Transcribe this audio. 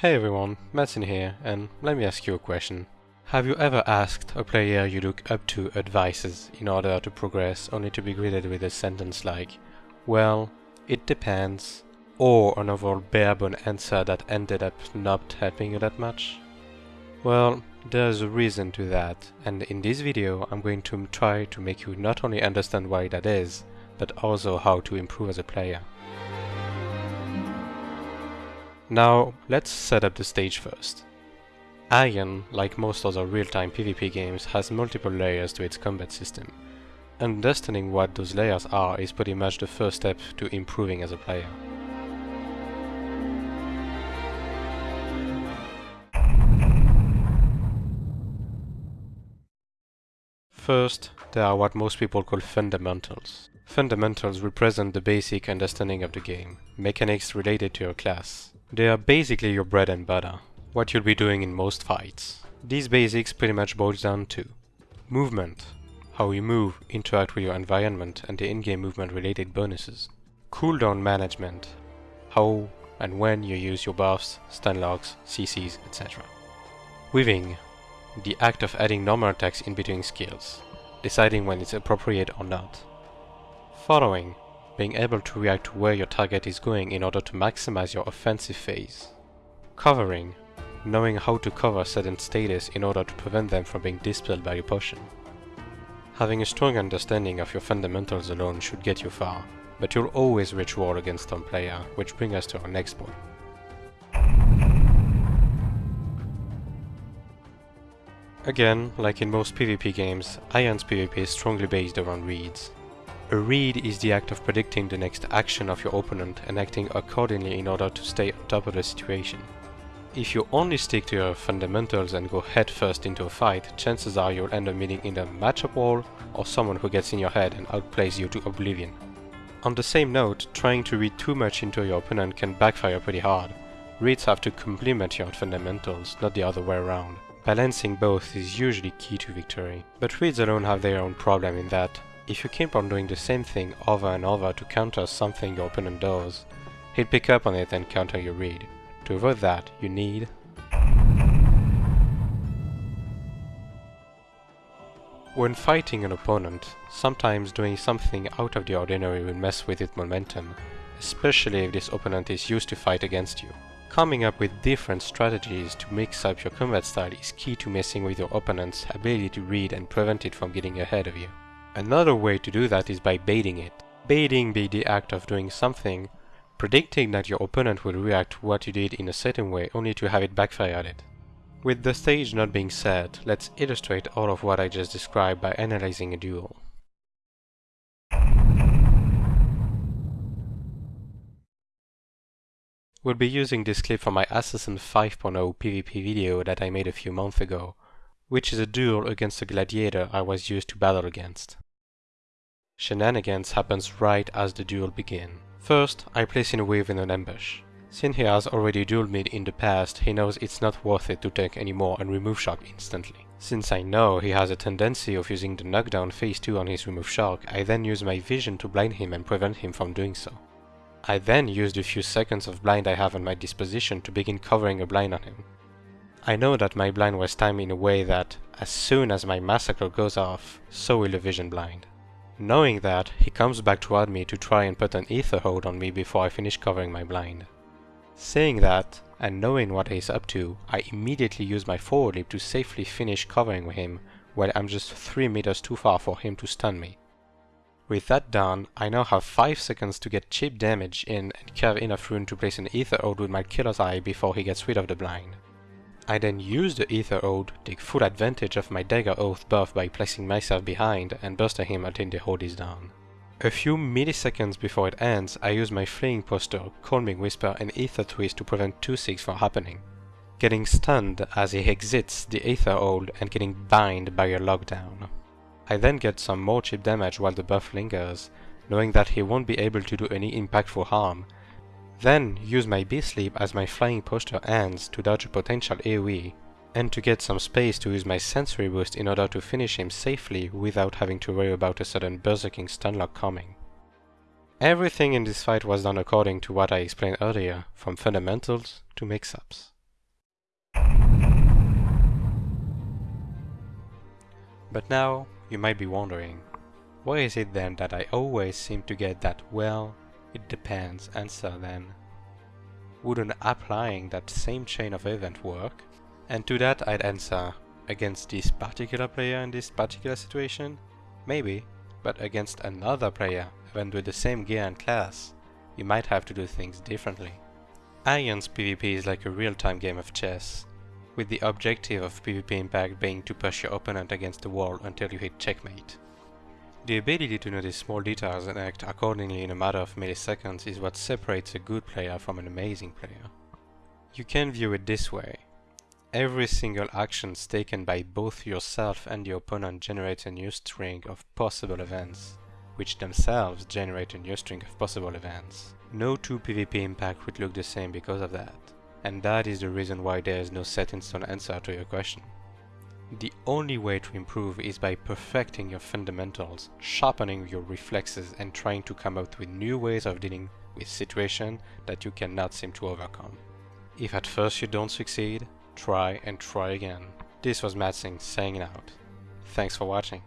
Hey everyone, Martin here, and let me ask you a question. Have you ever asked a player you look up to advices in order to progress only to be greeted with a sentence like, well, it depends, or an overall barebone answer that ended up not helping you that much? Well, there's a reason to that, and in this video I'm going to try to make you not only understand why that is, but also how to improve as a player. Now, let's set up the stage first. Aion, like most other real-time PvP games, has multiple layers to its combat system. Understanding what those layers are is pretty much the first step to improving as a player. First, there are what most people call fundamentals. Fundamentals represent the basic understanding of the game, mechanics related to your class. They are basically your bread and butter what you'll be doing in most fights. These basics pretty much boils down to movement, how you move, interact with your environment and the in-game movement related bonuses. Cooldown management, how and when you use your buffs, stun locks, CCs, etc. Weaving, the act of adding normal attacks in between skills, deciding when it's appropriate or not. Following, being able to react to where your target is going in order to maximize your offensive phase. Covering, knowing how to cover certain status in order to prevent them from being dispelled by your potion. Having a strong understanding of your fundamentals alone should get you far, but you'll always reach war against some player, which brings us to our next point. Again, like in most PvP games, Aion's PvP is strongly based around reads. A read is the act of predicting the next action of your opponent and acting accordingly in order to stay on top of the situation. If you only stick to your fundamentals and go headfirst into a fight, chances are you'll end up meeting either a matchup wall or someone who gets in your head and outplays you to oblivion. On the same note, trying to read too much into your opponent can backfire pretty hard. Reads have to complement your fundamentals, not the other way around. Balancing both is usually key to victory. But reads alone have their own problem in that, if you keep on doing the same thing over and over to counter something your opponent does, he'll pick up on it and counter your read. To avoid that, you need When fighting an opponent, sometimes doing something out of the ordinary will mess with its momentum, especially if this opponent is used to fight against you. Coming up with different strategies to mix up your combat style is key to messing with your opponent's ability to read and prevent it from getting ahead of you. Another way to do that is by baiting it. Baiting be the act of doing something predicting that your opponent will react to what you did in a certain way only to have it backfire at it. With the stage not being set, let's illustrate all of what I just described by analyzing a duel. We'll be using this clip from my Assassin 5.0 PvP video that I made a few months ago, which is a duel against a gladiator I was used to battle against. Shenanigans happens right as the duel begins. First, I place in a wave in an ambush. Since he has already dueled me in the past, he knows it's not worth it to tank anymore and remove shock instantly. Since I know he has a tendency of using the knockdown phase 2 on his remove shock, I then use my vision to blind him and prevent him from doing so. I then use the few seconds of blind I have at my disposition to begin covering a blind on him. I know that my blind was timed in a way that, as soon as my massacre goes off, so will the vision blind. Knowing that, he comes back toward me to try and put an ether hold on me before I finish covering my blind. Saying that, and knowing what he's up to, I immediately use my forward leap to safely finish covering him while I'm just 3 meters too far for him to stun me. With that done, I now have 5 seconds to get cheap damage in and carve enough rune to place an ether hold with my killer's eye before he gets rid of the blind. I then use the Ether Hold, take full advantage of my Dagger Oath buff by placing myself behind and bursting him until the hold is down. A few milliseconds before it ends, I use my Fleeing Posture, Calming Whisper and Ether Twist to prevent 2-6 from happening. Getting stunned as he exits the Ether Hold and getting bind by a lockdown. I then get some more cheap damage while the buff lingers, knowing that he won't be able to do any impactful harm, then use my B-Sleep as my fleeing posture ends to dodge a potential AoE, and to get some space to use my sensory boost in order to finish him safely without having to worry about a sudden berserking stunlock coming. Everything in this fight was done according to what I explained earlier, from fundamentals to mix-ups. But now, you might be wondering, why is it then that I always seem to get that well it depends answer then? Wouldn't applying that same chain of event work? And to that I'd answer, against this particular player in this particular situation? Maybe, but against another player, even with the same gear and class, you might have to do things differently. Aion's PvP is like a real-time game of chess, with the objective of PvP impact being to push your opponent against the wall until you hit checkmate. The ability to notice small details and act accordingly in a matter of milliseconds is what separates a good player from an amazing player. You can view it this way. Every single action taken by both yourself and the opponent generates a new string of possible events, which themselves generate a new string of possible events. No two PvP impact would look the same because of that, and that is the reason why there is no set in stone answer to your question. The only way to improve is by perfecting your fundamentals, sharpening your reflexes and trying to come up with new ways of dealing with situations that you cannot seem to overcome. If at first you don't succeed, try and try again. This was Matsing saying it out. Thanks for watching.